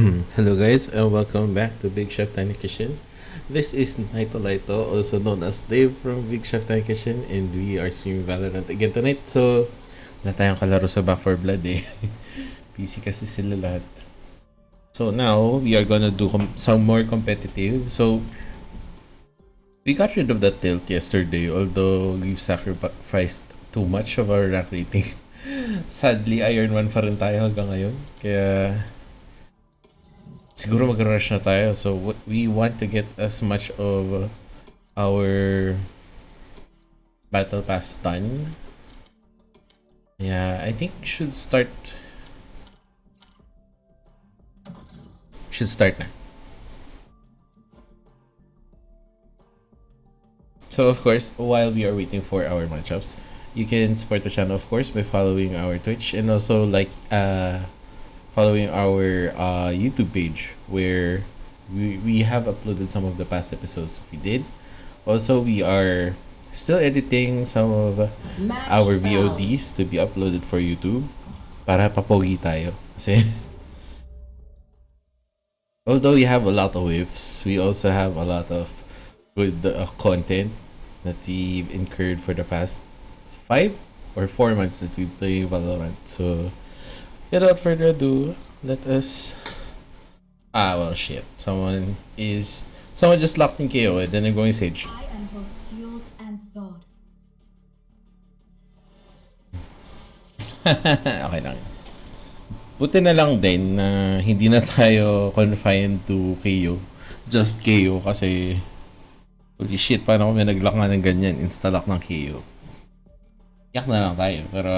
Hello guys and welcome back to Big Chef Tiny Kitchen. This is Naito Laito, also known as Dave from Big Chef Tiny Kitchen and we are streaming Valorant again tonight. So, wala tayong kalaro sa Back 4 Blood eh. PC kasi sila lahat. So now, we are gonna do some more competitive. So, we got rid of that tilt yesterday although we've sacrificed too much of our rank rating. Sadly, Iron 1 pa rin tayo hanggang ngayon. Kaya, siguro mag-rush na tayo. So, we want to get as much of our battle pass done. Yeah, I think should start should start na. So of course, while we are waiting for our matchups, you can support the channel of course by following our Twitch and also like uh following our uh, YouTube page where we, we have uploaded some of the past episodes we did. Also, we are still editing some of our VODs to be uploaded for YouTube para papogi tayo. Kasi although we have a lot of whiffs, we also have a lot of good uh, content that we've incurred for the past five or four months that we play Valorant. So Without further ado, let us. Ah, well, shit. Someone is. Someone just locked in KO and then I'm going Sage. I am both shield and sword. okay lang. Buti na lang din na hindi na tayo confined to KO. Just KO kasi holy shit, paano kami nag-lock nga ng ganyan? Insta-lock ng KO. Yak na lang tayo. Pero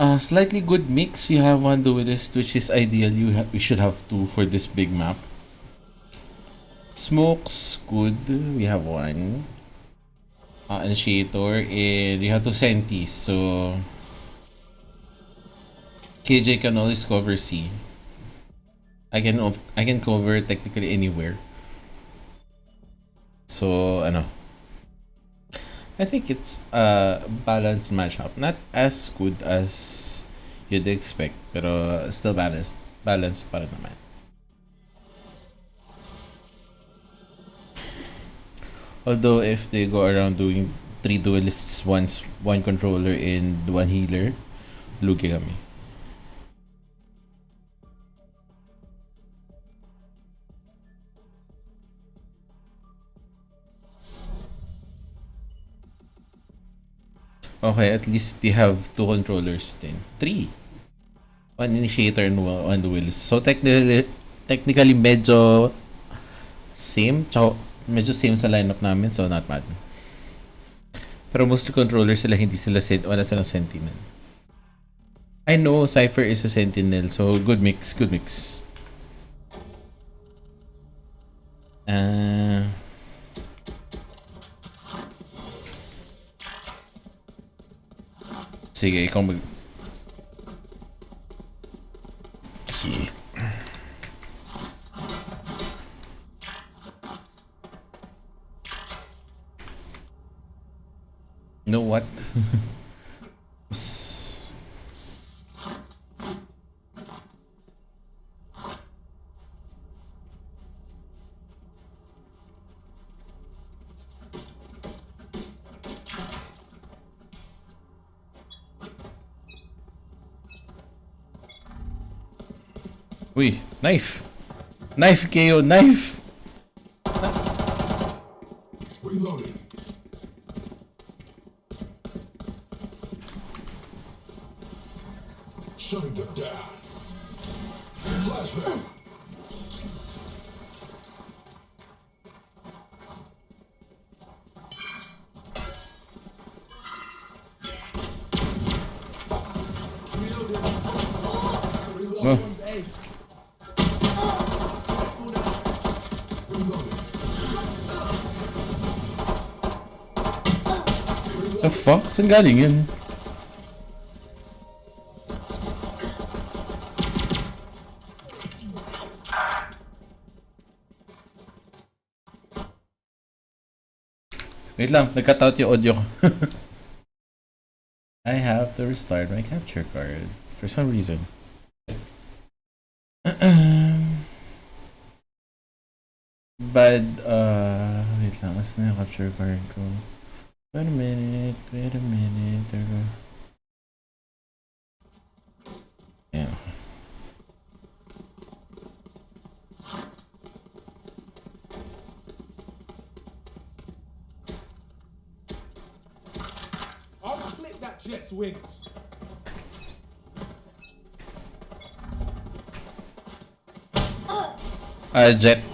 uh, slightly good mix. You have one duelist, which is ideal. You we should have two for this big map. Smokes, good. We have one. Uh, initiator, and you have two sentis. So KJ can always cover C. I can I can cover technically anywhere. So ano. I think it's a balanced matchup. Not as good as you'd expect, pero uh, still balanced. Balanced rin naman. Although if they go around doing three duelists, one, one controller, and one healer, lugi kami. Okay, at least they have two controllers then. Three. One initiator and one, wheels. So technically, technically medyo same. Tsaka medyo same sa lineup namin, so not bad. Pero mostly controllers sila, hindi sila sen wala silang sentinel. I know Cypher is a sentinel, so good mix, good mix. Uh, You know what? knife! Knife, KO, knife! The fuck? Saan? Wait lang, yung audio. I have to restart my capture card for some reason. but, uh, wait lang, as na yung capture card ko. Wait a minute, wait a minute. Teka. Ayan. I'll clip that Jett's wings. Ah, Jett.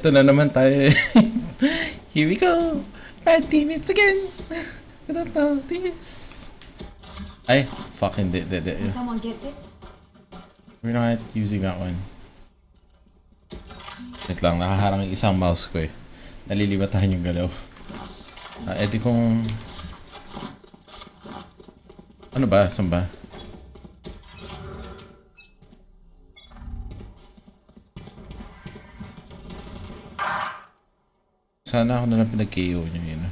Ito na naman tayo. Here we go. Bad teammates again. I don't know this. Ay, fuck, hindi. hindi, hindi. Can someone get this? We're not using that one. Wait lang, nakaharang yung isang mouse ko eh. Nalilibatahan yung galaw. Ah, edi kung... Ano ba? Saan ba? Sana ako nalang pinag-KO niya yun.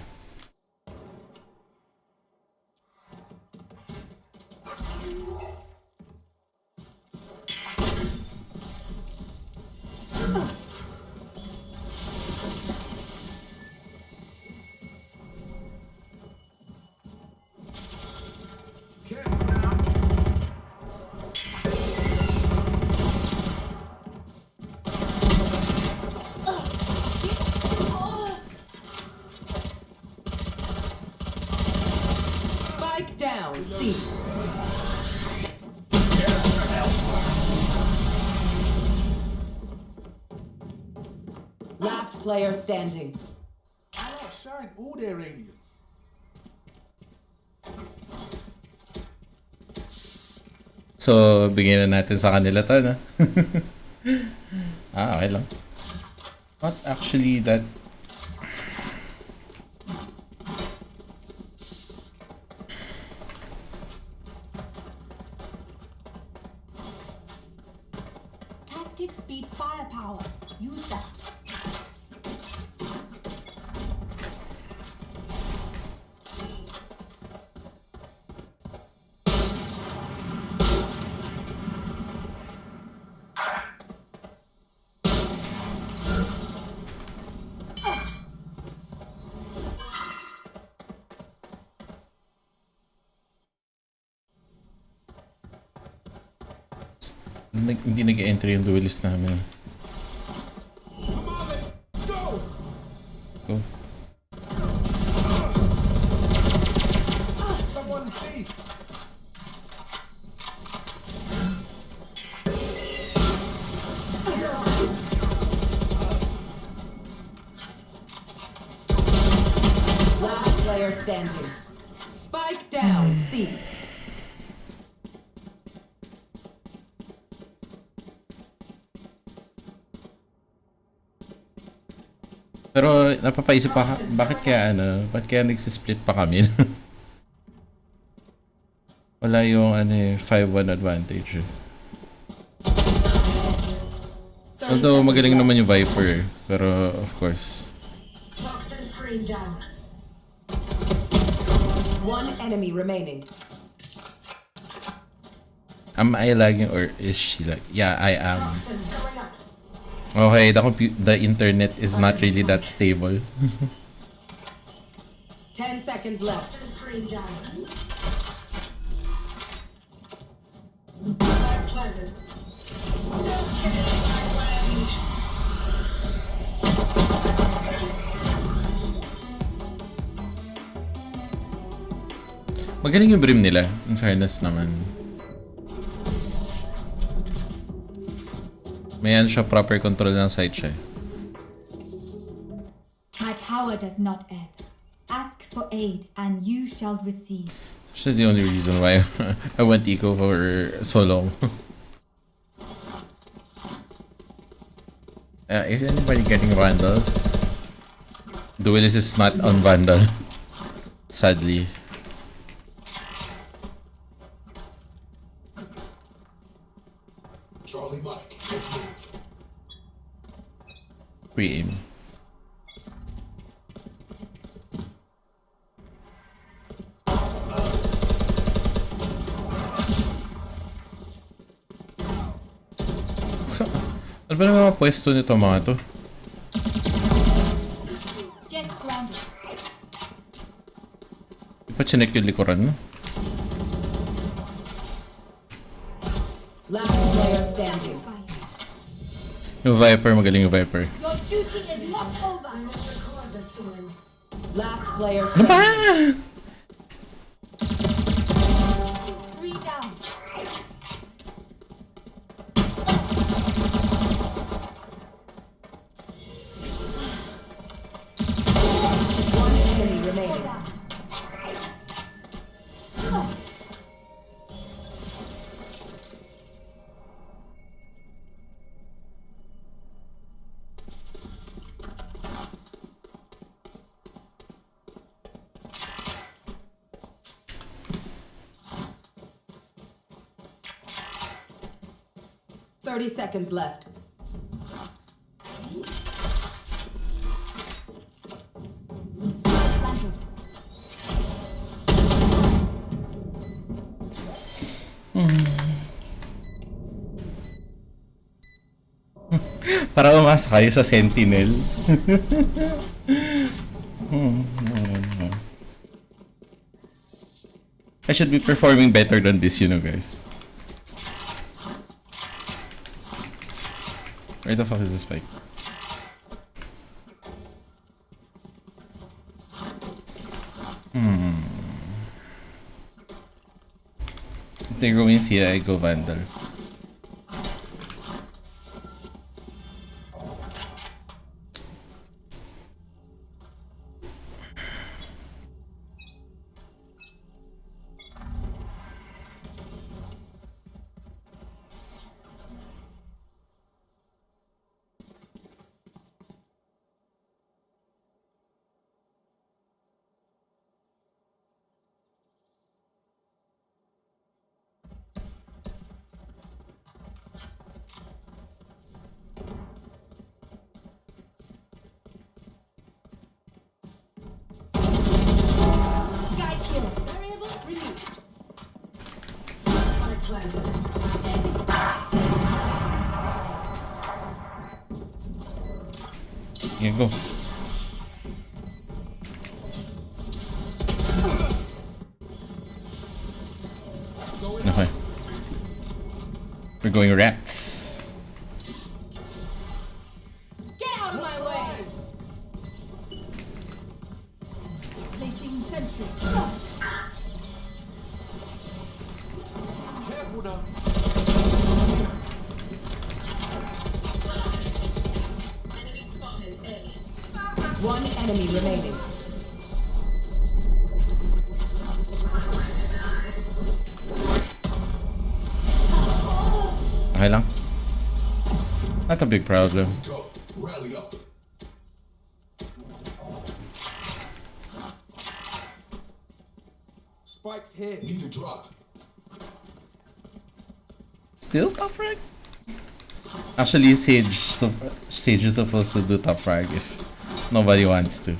Bigyan na natin sa kanila to, no? ah, okay lang. Not actually that... nag-entry yung duelist namin. Pero napapaisip pa, bakit kaya ano, bakit kaya nagsisplit pa kami? Wala yung ano eh, 5-1 advantage eh. Although magaling naman yung Viper eh. Pero of course. One enemy remaining. am I lagging or is she like? Yeah, I am. Toxins going up. Okay, the compu- the internet is not really that stable. Ten seconds left. Screen down. Flag planted. Don't get my way. Magaling yung brim nila, in fairness naman. May ano siya, proper control ng site siya. eh. My power does not ebb. Ask for aid, and you shall receive. That's the only reason why I went eco for so long. uh, is anybody getting vandals? Duelist is not on vandal. Sadly. Pre-aim. ano ba naman mga pwesto nito mga to? Jett grounded. Di pa chinek yung likuran no? Last player standing. Fire. Yung Viper, magaling yung Viper. Player 30 seconds left. Para umasa kayo sa Sentinel. I should be performing better than this, you know, guys. The fuck is the spike? Hmm. If they go in here, I go Vandal. Yeah, go. Okay. We're going rats. Big problem. though. Spike's here. Need a drop. Still top frag? Actually, Sage, so, Sage is supposed to do top frag if nobody wants to.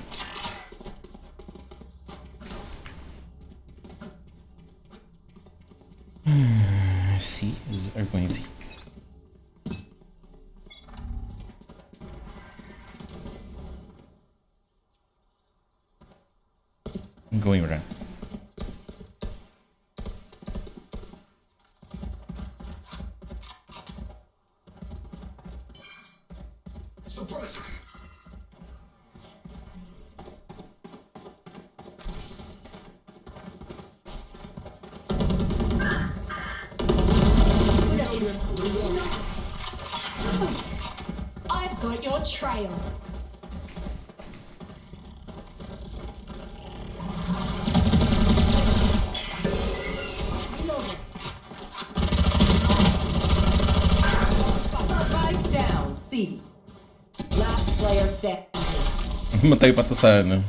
Matay pa to sa ano.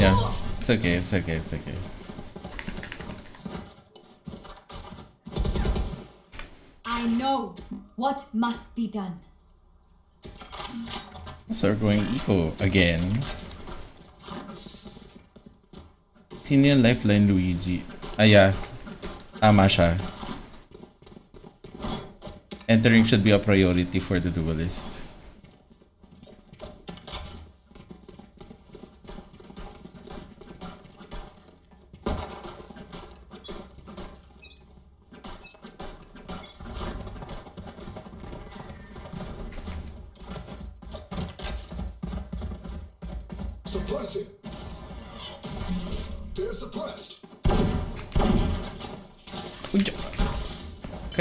Yeah. It's okay, it's okay, it's okay. I know what must be done. So we're going eco again. Yung lifeline Luigi? Ah, yeah. Tama siya. Entering should be a priority for the duelist.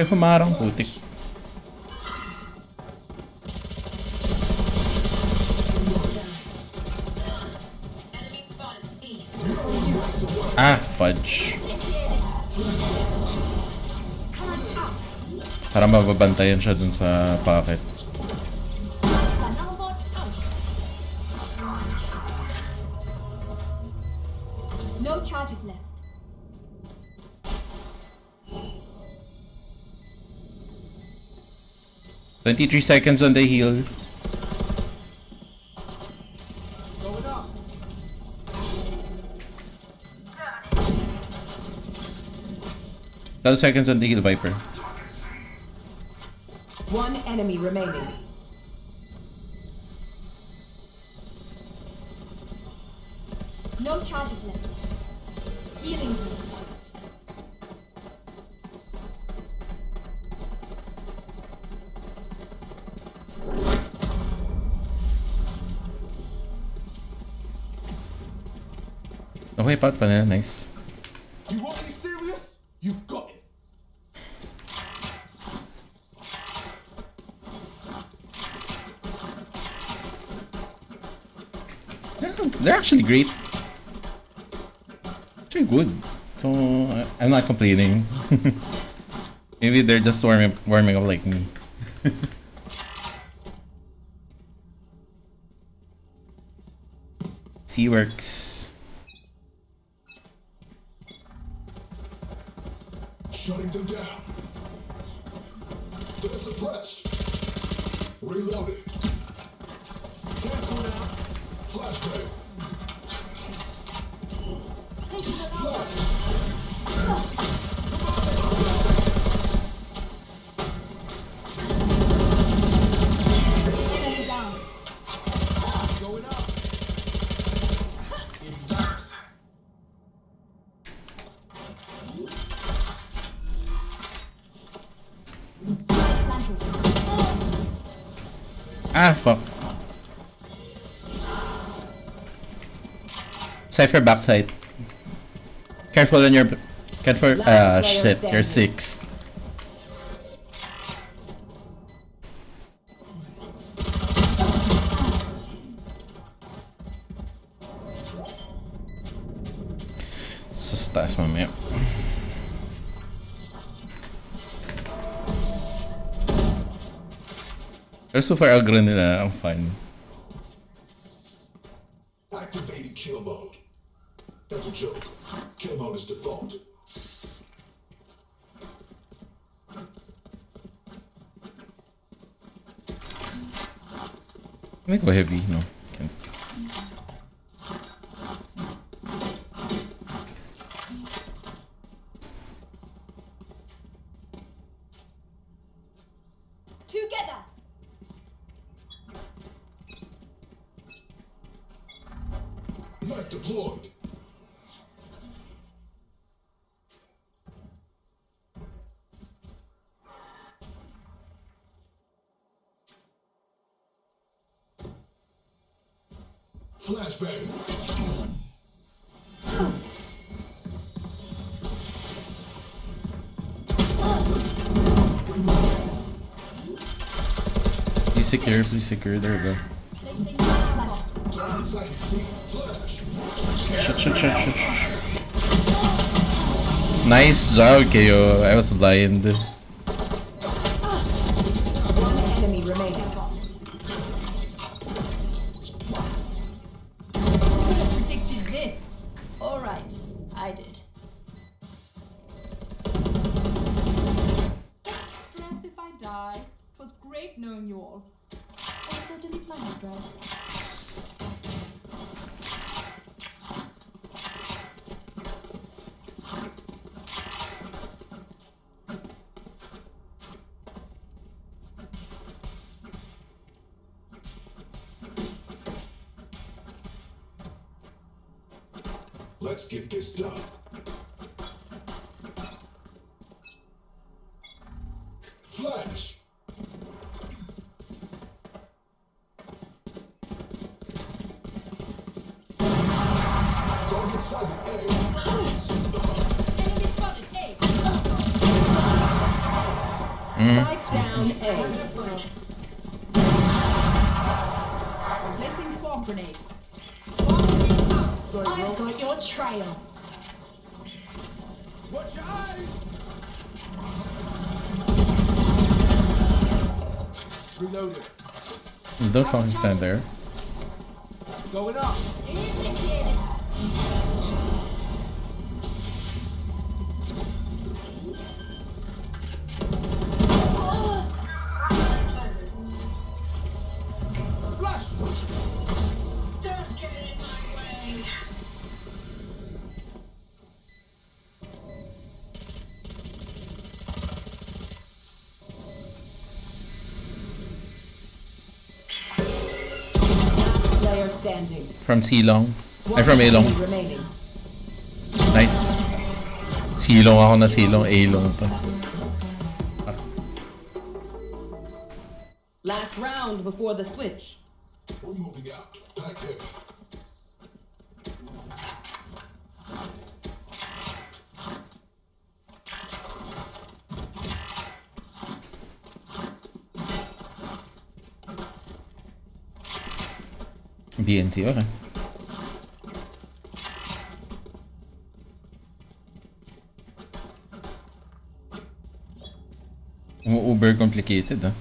Kaya humarang putik. Ah, fudge. Para mababantayan siya dun sa pocket. 23 seconds on the heel. Ten seconds on the heel, Viper. One enemy remaining. Pot pa. Nice. You want me serious? You got it. Yeah, they're actually great. Actually good. So I'm not complaining. Maybe they're just warming warming up like me. C works. Cypher backside. Careful on your careful ah player shit, you're six. Sa sa taas mamaya. Pero so far, aggro nila. Ang fun. Activating kill mode. That's a joke. Kill mode is default. Can I go Be secure, be secure. There we go. Shit, shit, shit, shit, shit. Nice job, KO. I was blind. fun stand there. From Ceylon. I'm from Elon. Nice. Ceylon, on a long. Elon. Last round before the switch. We're moving out. Bien, sí, oigan. Uber complicated, ah.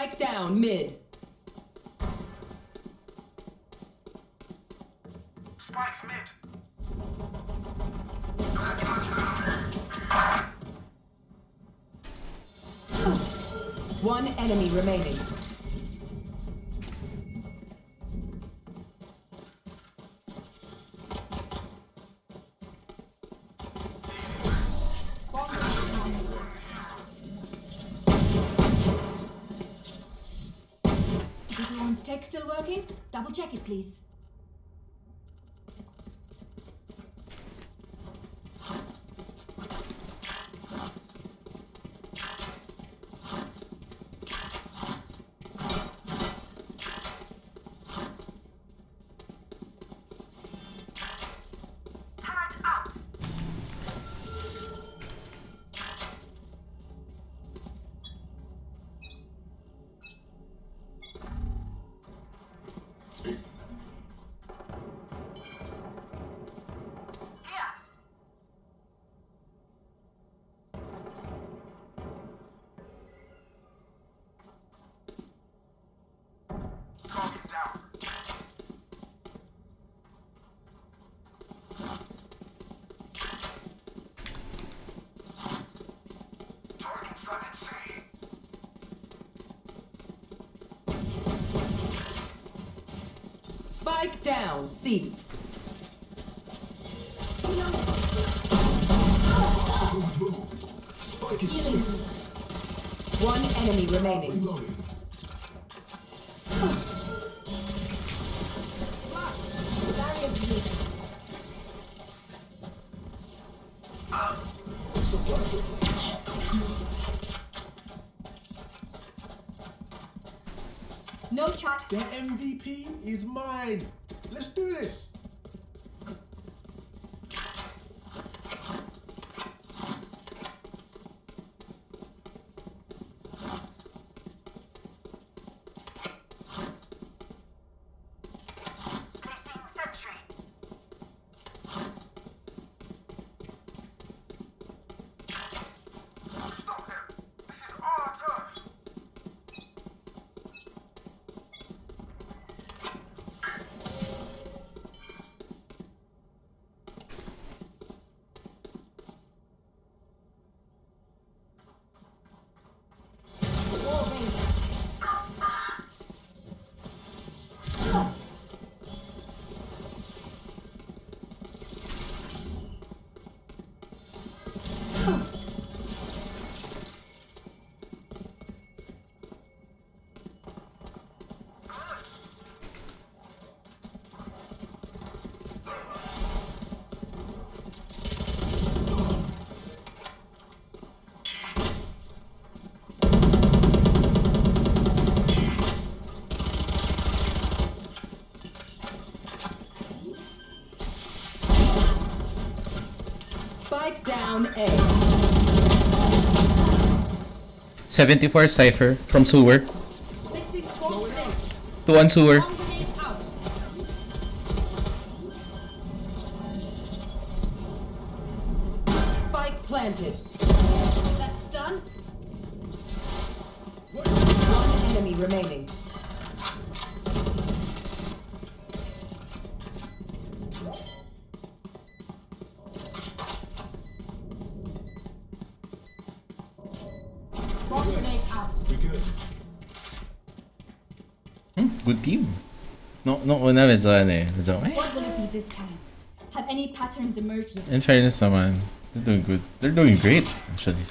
Spike down mid. Spike's mid. One enemy remaining. Double check it, please. Spike down C. Spike is C. One enemy remaining. Reloading. Barrier created. Suppressor. No charge. The MVP is mine. Let's down A. 74 Cypher from sewer. Placing swarm grenade. To one sewer. Swarm grenade out. We good. Hmm, good team. No, no, una medyo ano. Medyo, eh. What will it be this time? Have any patterns emerged yet? In fairness naman, they're doing good. They're doing great, actually.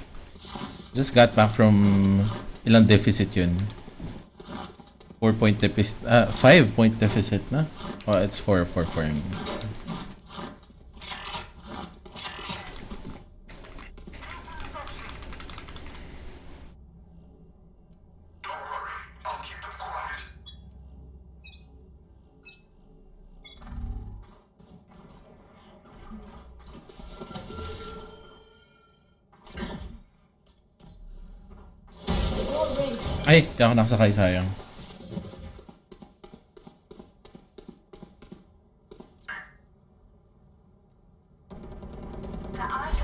Just got back from ilang deficit yun. 4 point deficit, ah, 5 point deficit na. Oh, it's 4, 4, 4. yun. Don't ako nakasakay sayang.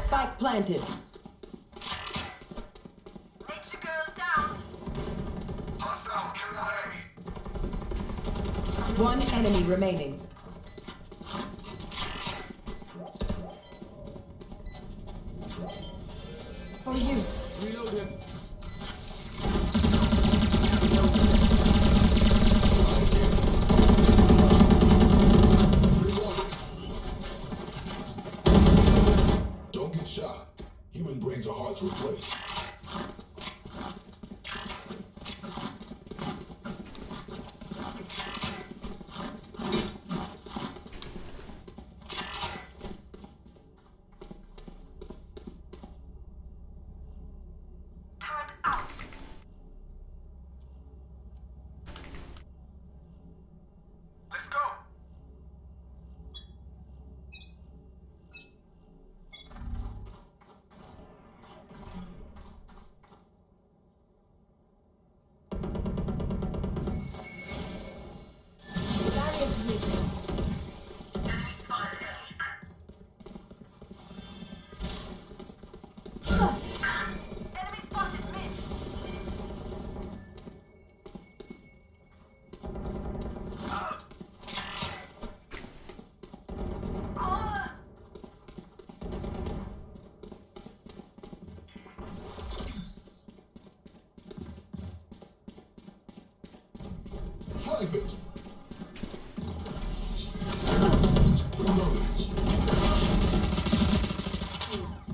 Spike planted.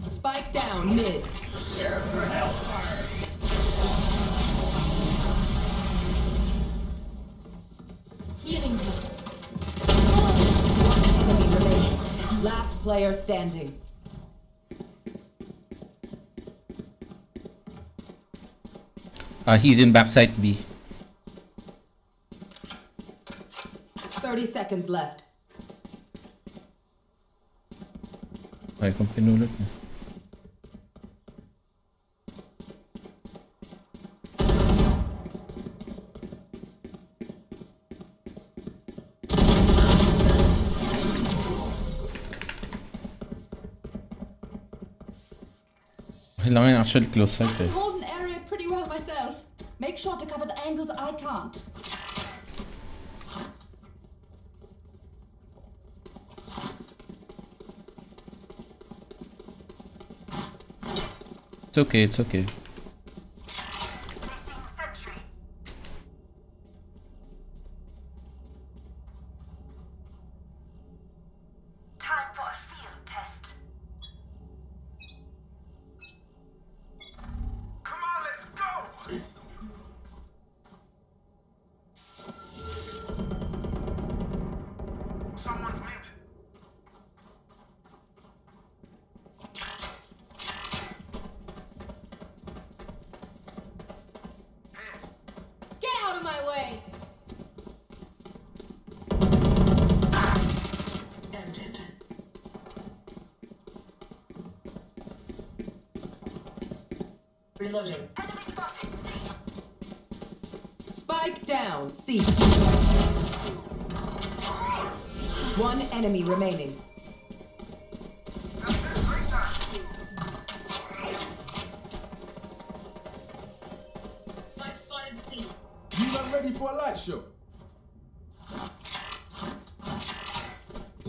Spike down mid. Healing you. Enemy remaining. Last player standing. Uh, he's in backside B. 30 seconds left. Okay, kung pinulot niya. Kailangan actually close fight I eh. can okay, it's okay.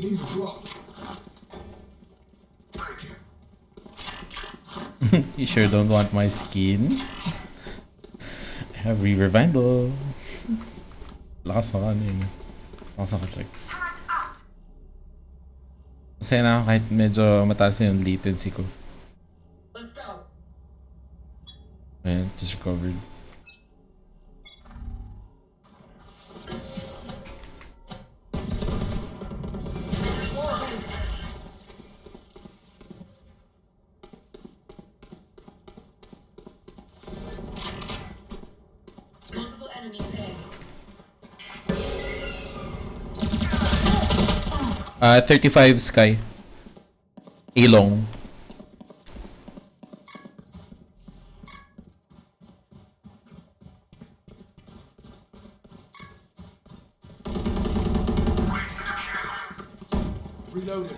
Need drop. Thank you. You sure don't want my skin? I have Reaver Vandal. Lakas ng ano yun. Lakas ng tricks. Turret. Masaya na ako kahit medyo mataas na yung latency ko. Let's go. Ayan, just recovered. Uh, 35 Sky. Ilong. Reloading.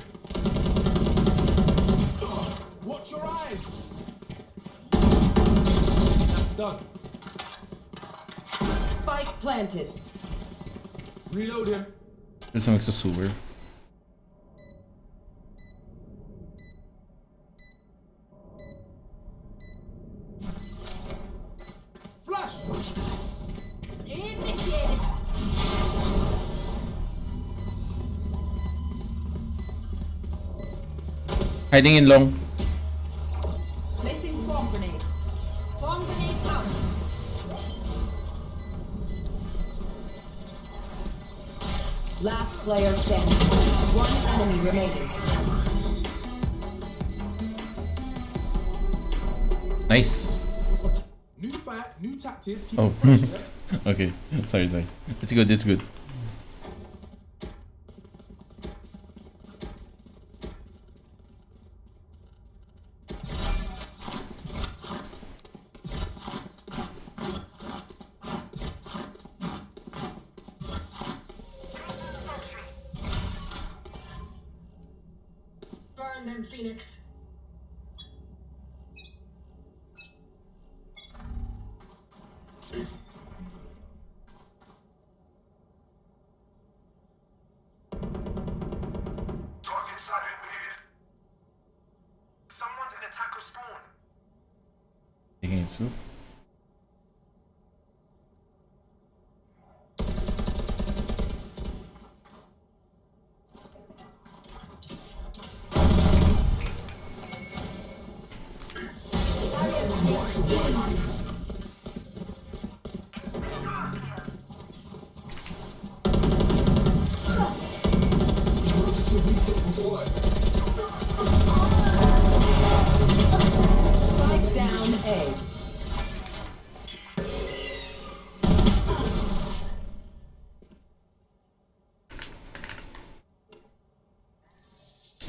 Watch your eyes. That's done. Spike planted. Reloading. Gusto magsusewer. Flash! Hiding in long. Placing swarm grenade. Swarm grenade out. Last player standing. One enemy remaining. Nice. New fight, new tactics. Keep Oh. it fresh, yeah? okay. Sorry, sorry. It's good, it's good. Taking it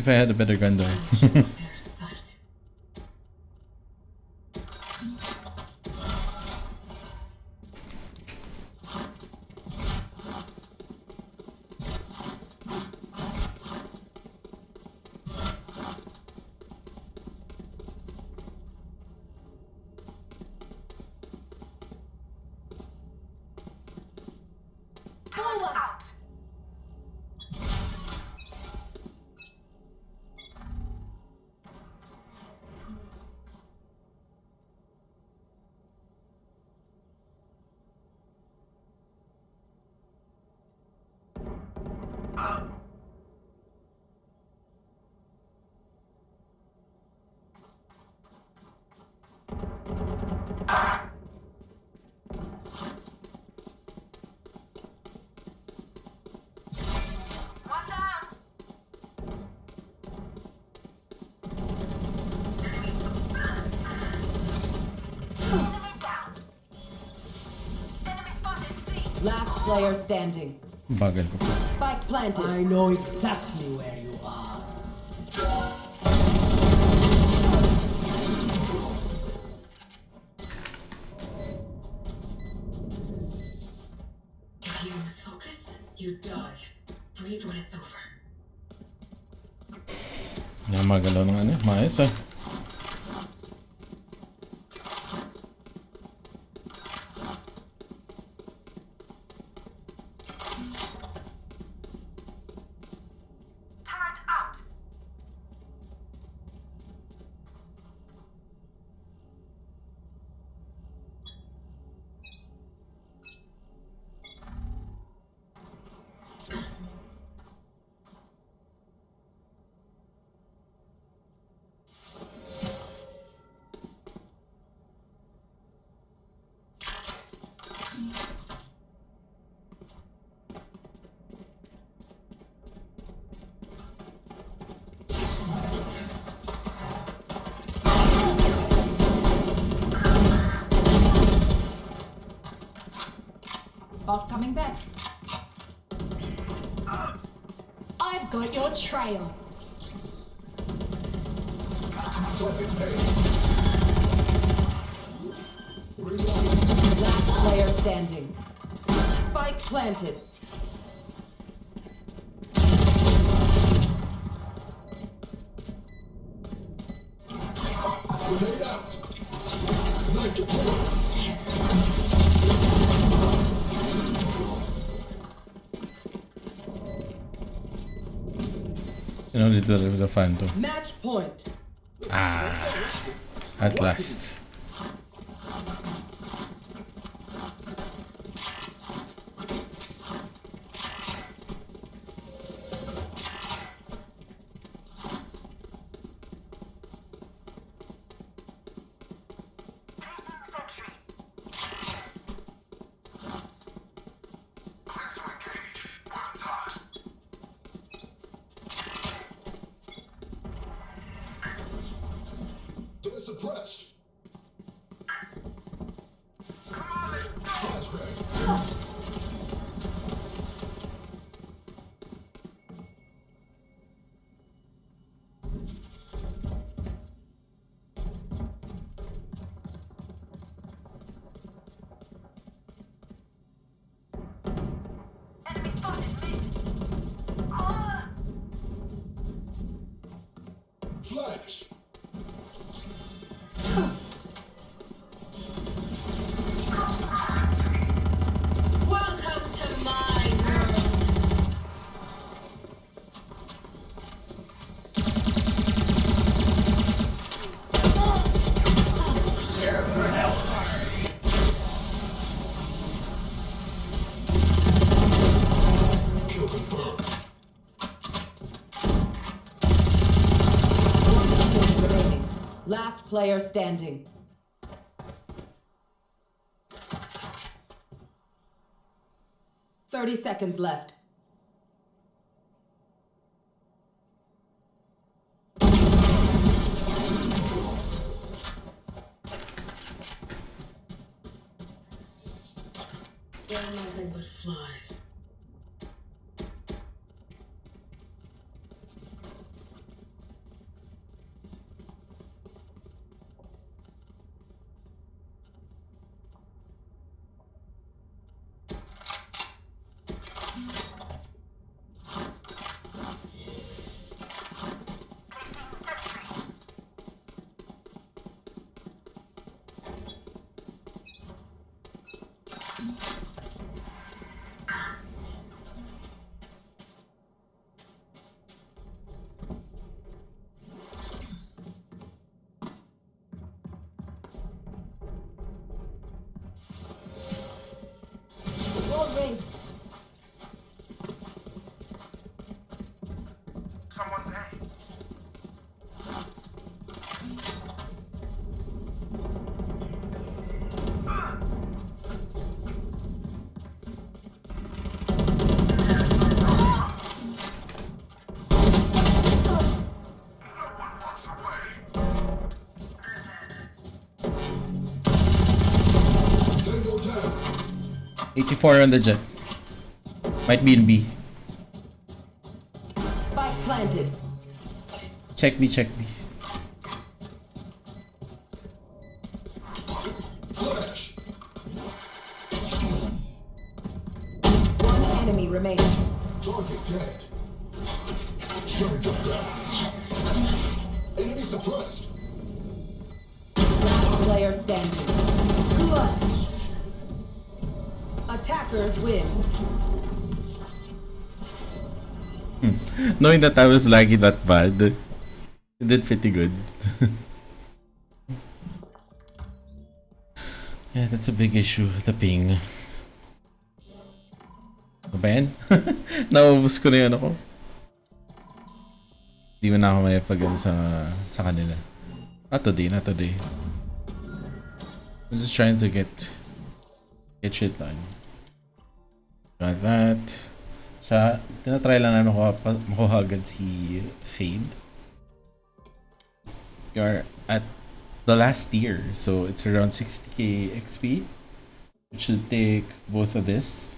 If I had a better gun though. player standing. Bagal ko. Spike planted. I know exactly where you are. If you lose focus, you die. Breathe when it's over. Namagalaw ng ano. Maayos ah. Coming back. I've got your trail. Last player standing. Spike planted. Know, little with the phantom. Match point. Ah, at last. Flash. Player standing. Thirty seconds left. 84 on the Jett. Might be in B. Spike planted. Check me, check me. Flash. One enemy remaining. Target dead. Shutting them down. Enemy suppressed. Last player standing. Clutch. Attackers win. Knowing that I was laggy that bad, it did pretty good. yeah, that's a big issue, the ping. Ano ba yan? Naubos ko na yun ako. Di mo na ako may pag sa, sa kanila. Not today, not today. I'm just trying to get get shit done. Got that. Sa, tinatry lang namin makuha, makuha agad si Fade. We are at the last tier, so it's around 60k XP. Which should take both of this.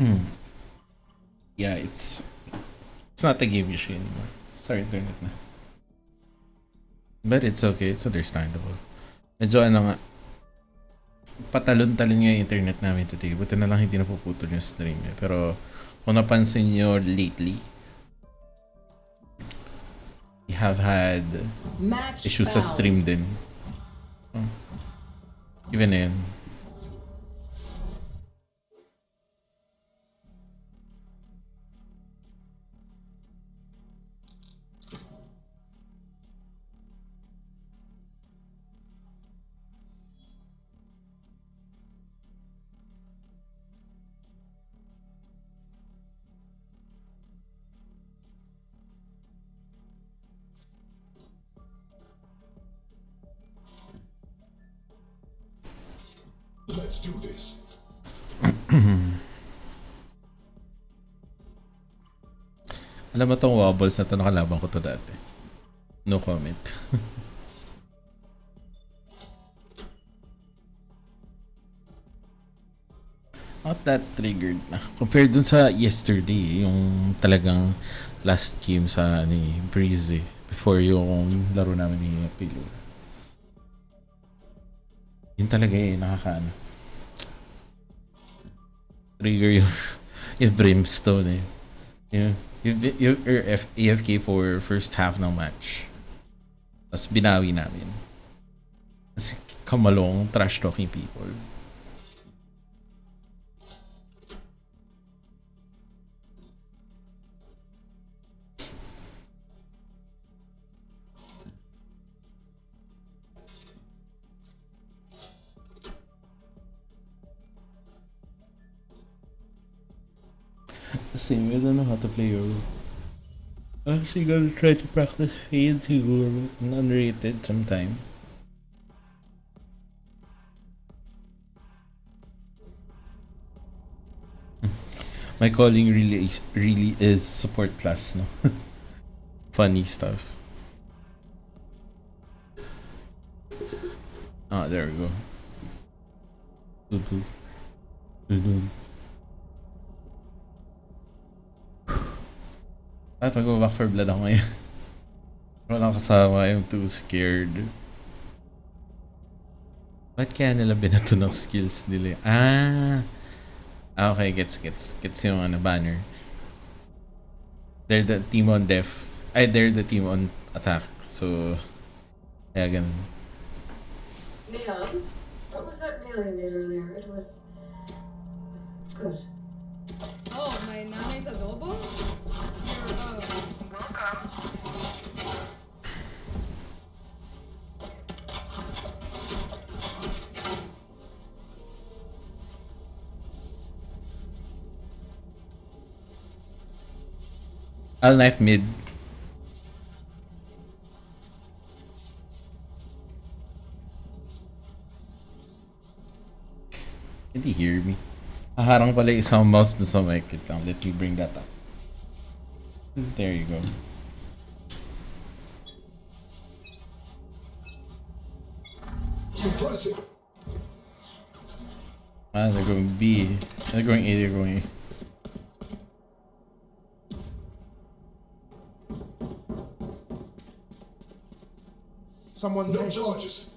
Hmm. yeah, it's it's not the game issue anymore. Sorry, internet na. But it's okay, it's understandable. Medyo ano nga, patalon-talon nga yung internet namin today. Buti na lang hindi napuputol yung stream eh. Pero kung napansin nyo lately, we have had Match issues sa found. stream din. Oh. Even na yun. Let's do this. Alam mo tong wobbles na to nakalaban ko to dati. No comment. Not that triggered na. Compared dun sa yesterday, yung talagang last game sa ni Breezy before yung laro namin ni Pilo. Yun talaga eh, nakakaano. Trigger yung, yung brimstone eh. Yung, yung, yung AF, AFK for first half ng match. Tapos binawi namin. Kasi kamalong trash talking people. Same, I don't know how to play Yoru. I'm actually gonna try to practice Fade to unrated sometime. My calling really is, really is support class, no? Funny stuff. Ah, there we go. Doo-doo. Doo-doo. At mag-back for blood ako ngayon. Walang kasama, I'm too scared. Ba't kaya nila binato ng skills nila? Ah! Ah, okay, gets, gets. Gets yung ano, banner. They're the team on def. Ay, they're the team on attack. So, kaya ganun. Leon, what was that meal you made earlier? It was good. Oh, my nanay's adobo? You're, uh, Welcome. I'll knife mid. Can he hear me? Haharang pala yung isang mouse dun sa mic. Wait lang, let me bring that up. There you go. Suppress it. Ah, they're going B. They're going A, they're going A. Someone's No A. charges.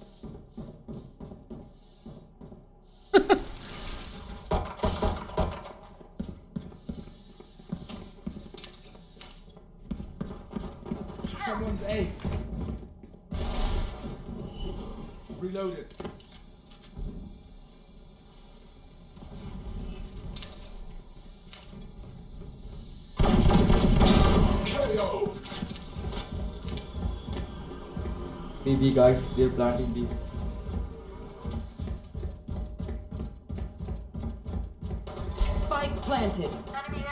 Maybe guys, they're planting B. Spike planted. Enemy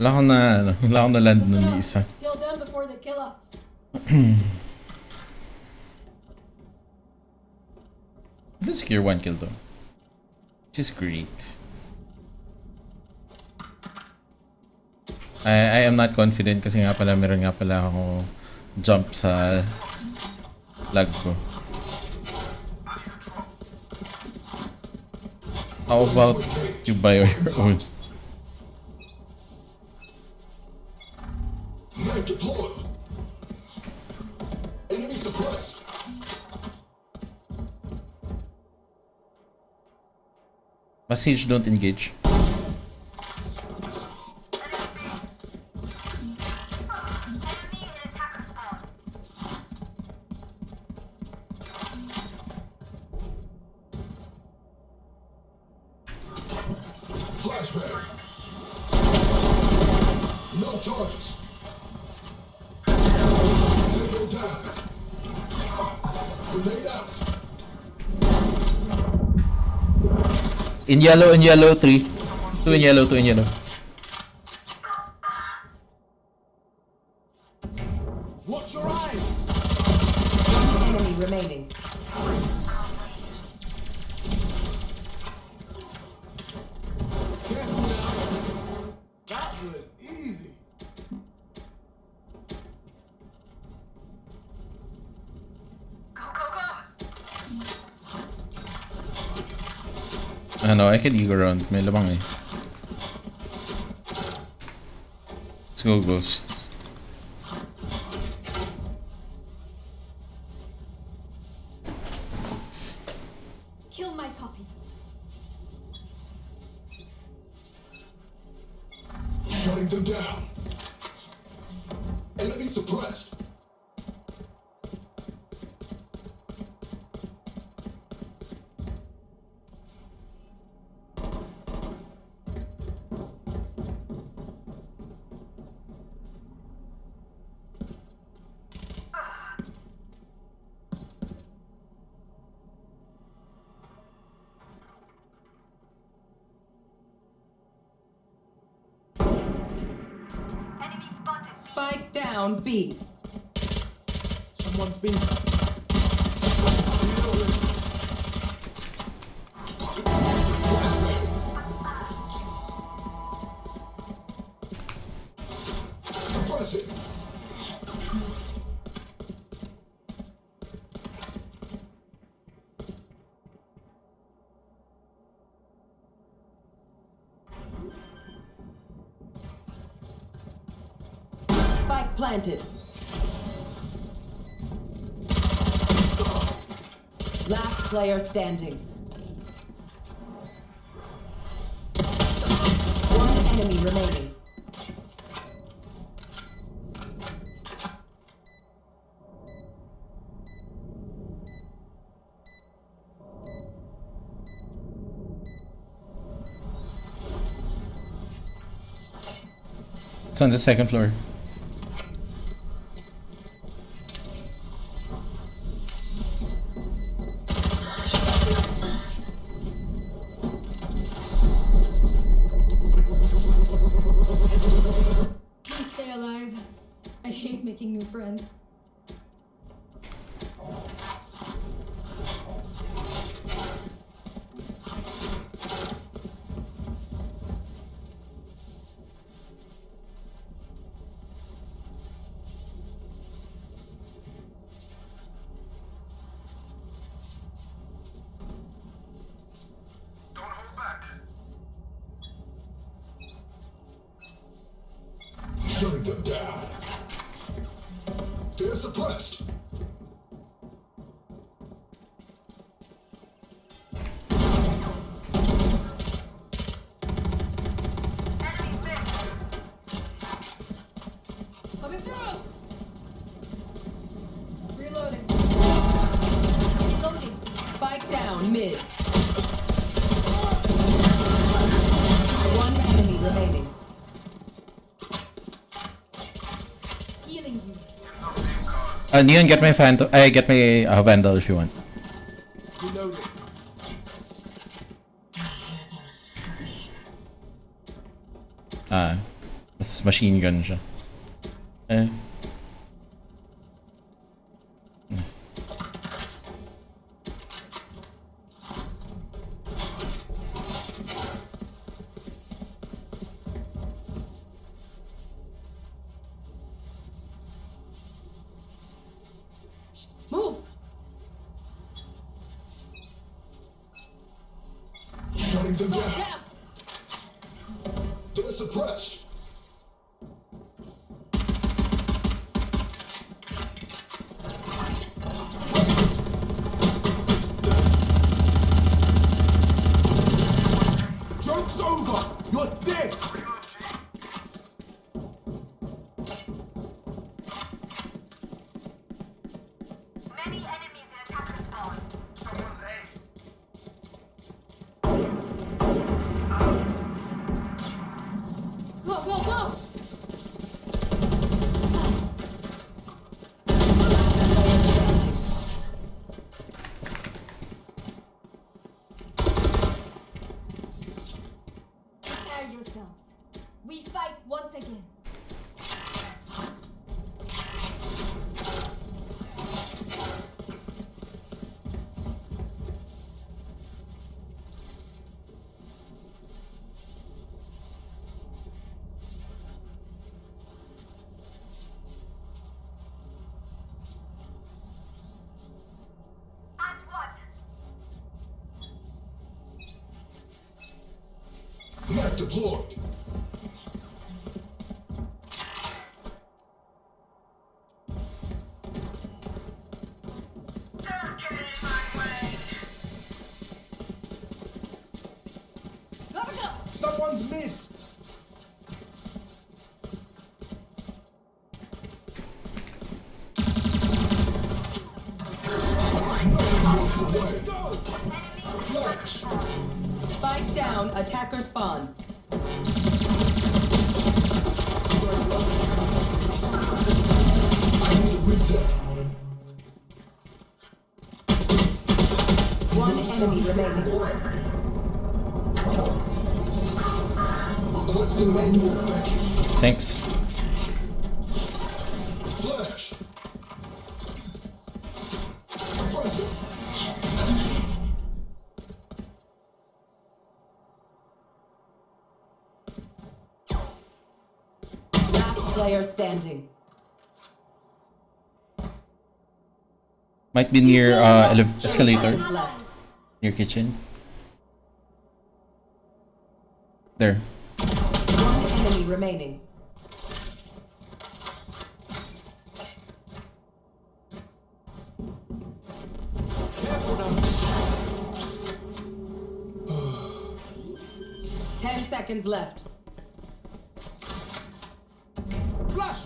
Eh, isa. kill them before they kill us. Did secure one kill though. Which great. I, I am not confident kasi nga pala meron nga pala ako jump sa lag ko. How about you buy your own? Message don't engage. In yellow, in yellow, three. Two in yellow, two in yellow. Can eco round. May lamang eh. Let's go, Ghost. Player standing. One enemy remaining. It's on the second floor. Them down. They're suppressed. Uh, Neon, get my Phantom. I get my uh, Vandal if you want. Ah, mas machine gun siya. Go, Thanks. Flash. Last player standing. Might be near uh, escalator. Near kitchen. There. One enemy remaining. Ten seconds left. Flash.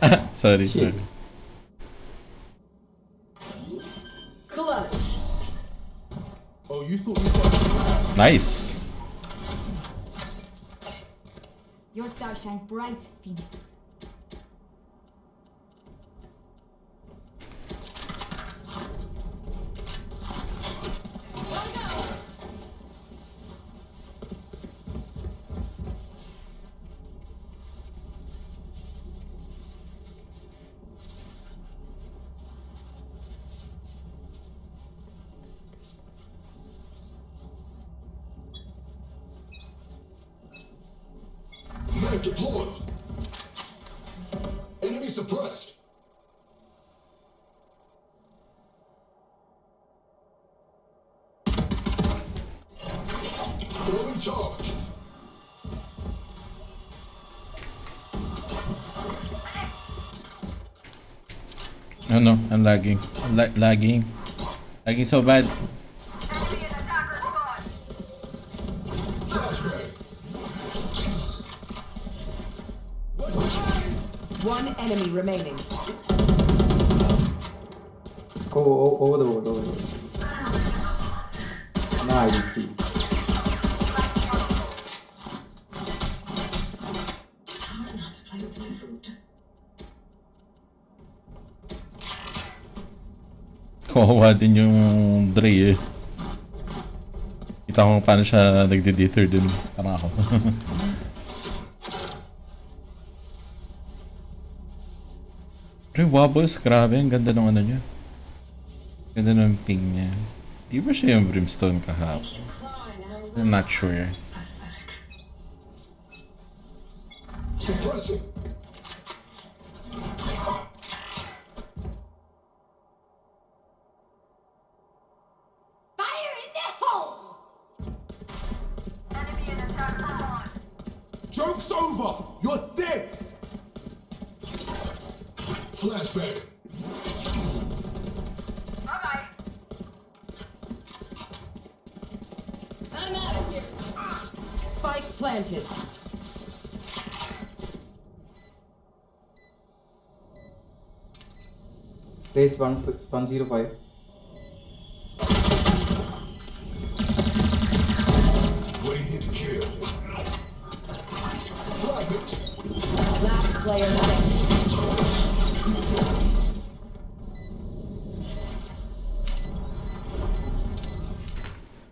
sorry, Shit. sorry. Clutch. Oh, you thought you got Nice. Your star shines bright, Phoenix. Oh no, I'm lagging. I'm la- lagging. Lagging so bad. One enemy remaining. Kawawa din yung Dre eh. Kita ko paano siya nagde-dither dun. Parang ako. Dre Wobbles, grabe. Ang ganda ng ano niya. Ganda ng ping niya. Di ba siya yung Brimstone kahapon? I'm not sure. Suppressing. 105. Radiant kill. fragment. Last player.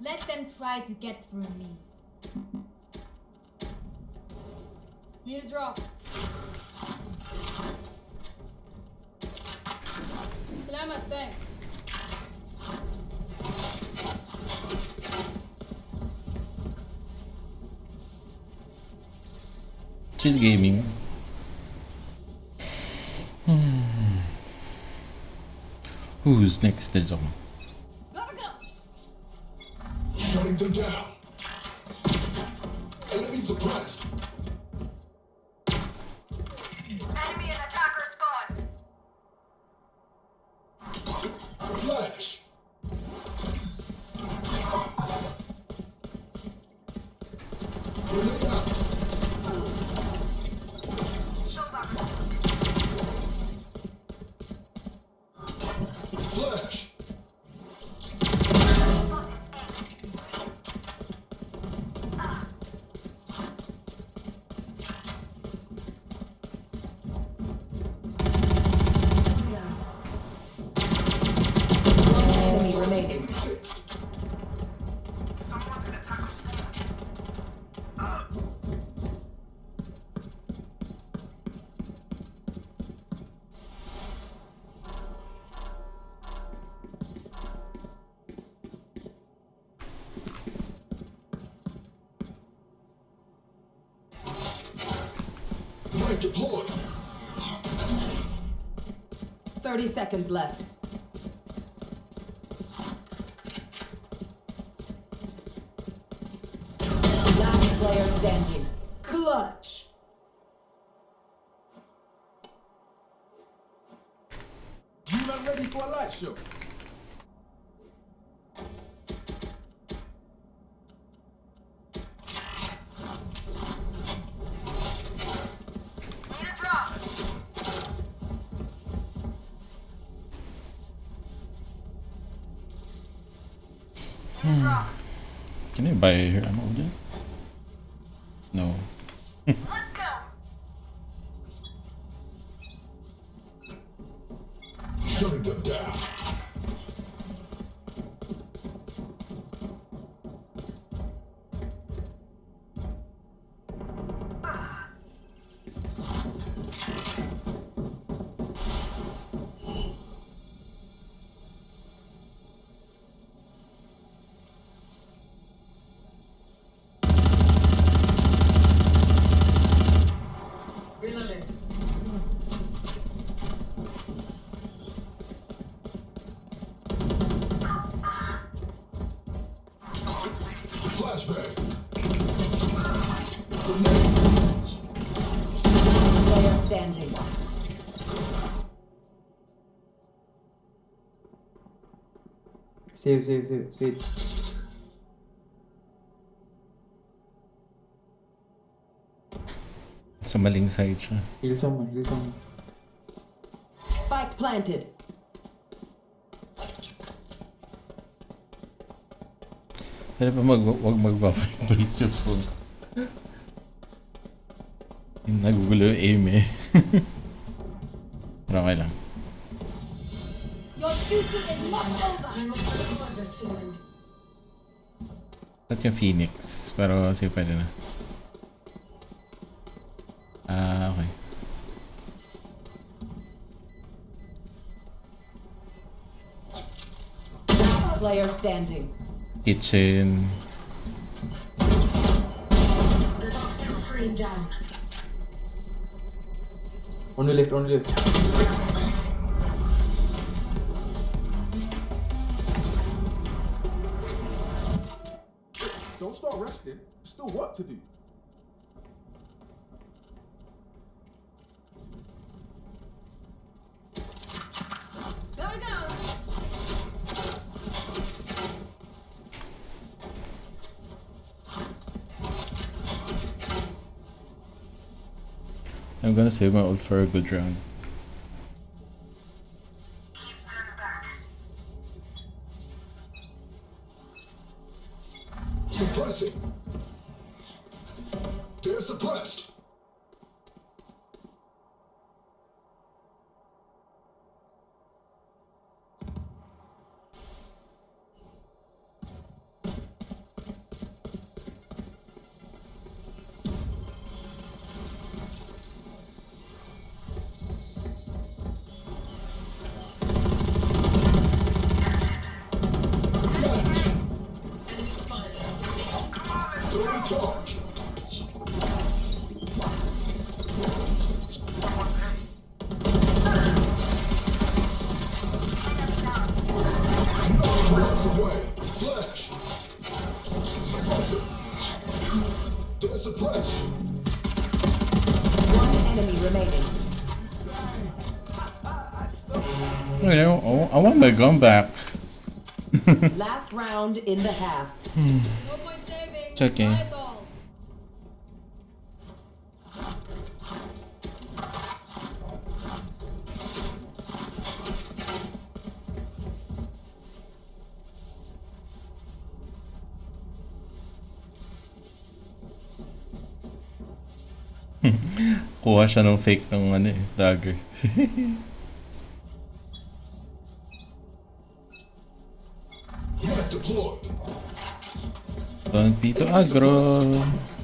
Let them try to get through me. Need a drop. Salamat, thanks. Chill gaming. Hmm. Who's next na dyan? Gotta go. Shutting them down. 30 seconds left. Last player standing. Clutch. You man ready for a light show? Hmm. Can I buy her ammo dyan? No. Save, save, save, save. Sa maling side siya. Heal someone, heal someone. Spike planted. Pwede pa mag wag mag-vibrate yung phone. Nagugulo yung aim eh. Pero okay lang. At yung Phoenix. Pero sige pwede na. Ah, okay. Player standing. Kitchen. The toxic screen down. Only left, only left. I'm gonna save my ult for a good round. I want my gun back. Last round in the half. No point saving. It's okay. Try it all. Kuha siya ng fake ng ano eh, dagger. Don't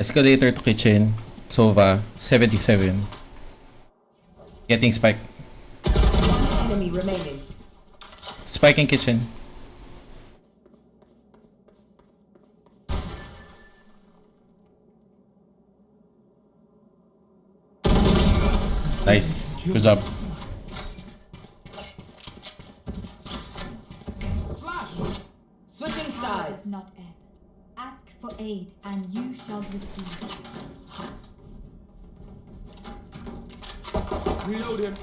Escalator to kitchen. Sova, 77. Getting spike. Enemy remaining. Spike in kitchen. Nice. Good job. Switching does not ebb. Ask for aid, and you shall receive. Reload him.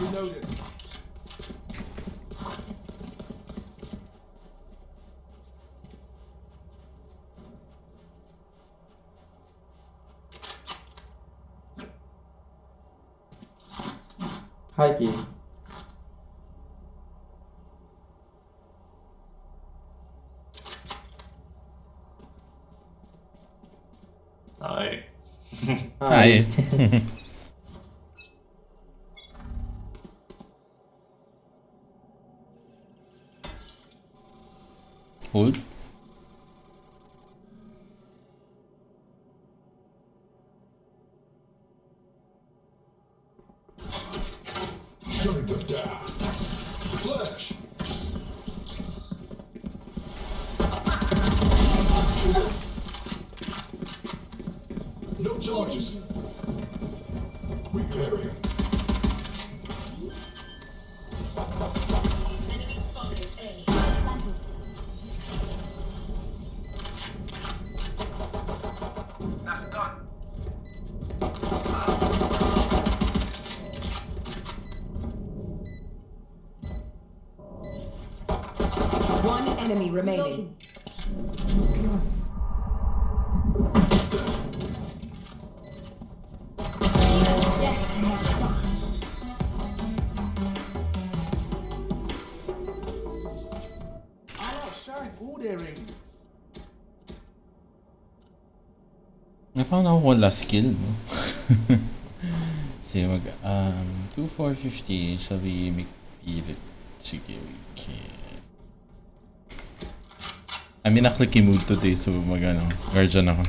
Reload him. hai triệu hai hai Ủa? Napaano ako last skill, no? Sige, mag, um, 2,450, sabi, magpilit. Sige, we can. I'm in a clicky mood today, so mag, ano, guardian ako.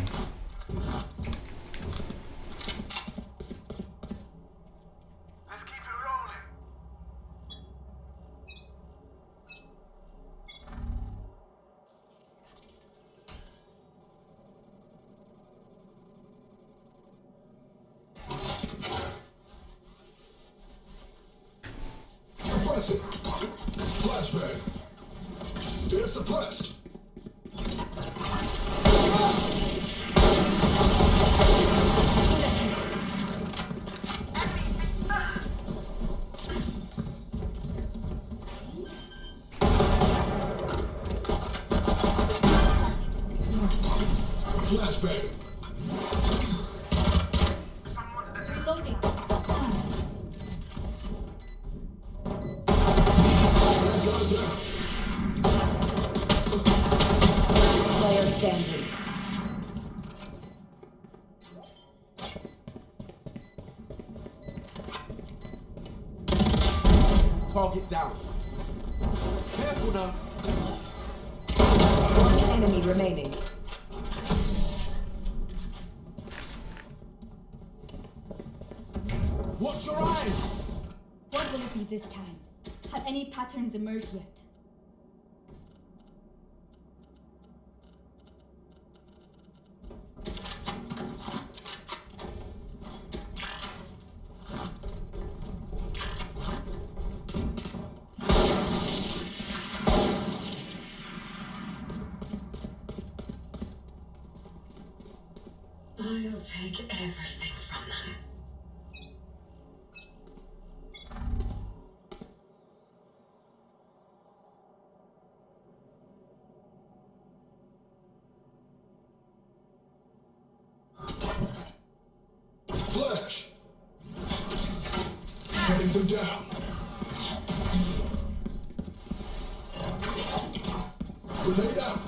laid out.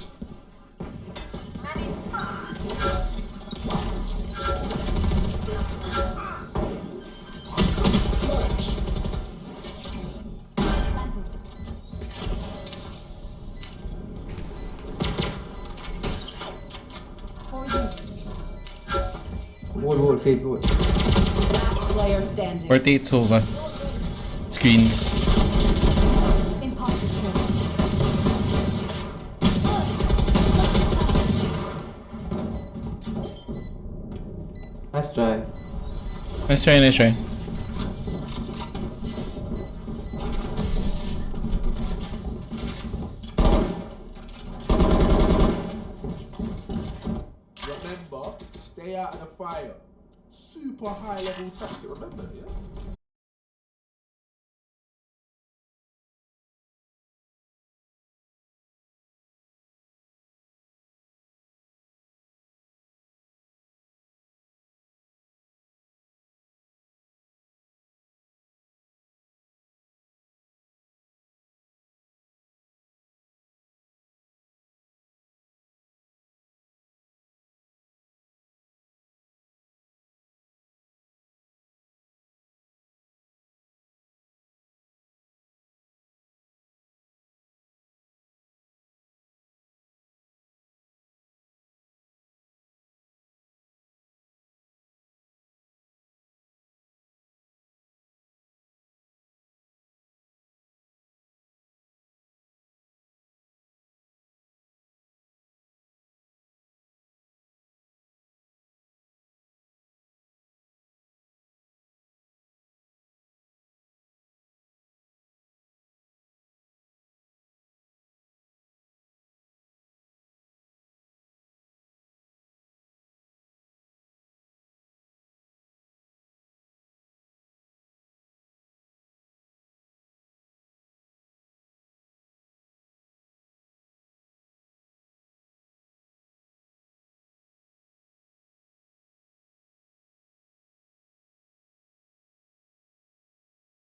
Wood, wood. Last player standing. Rotate over. Screens. Nice try, nice try.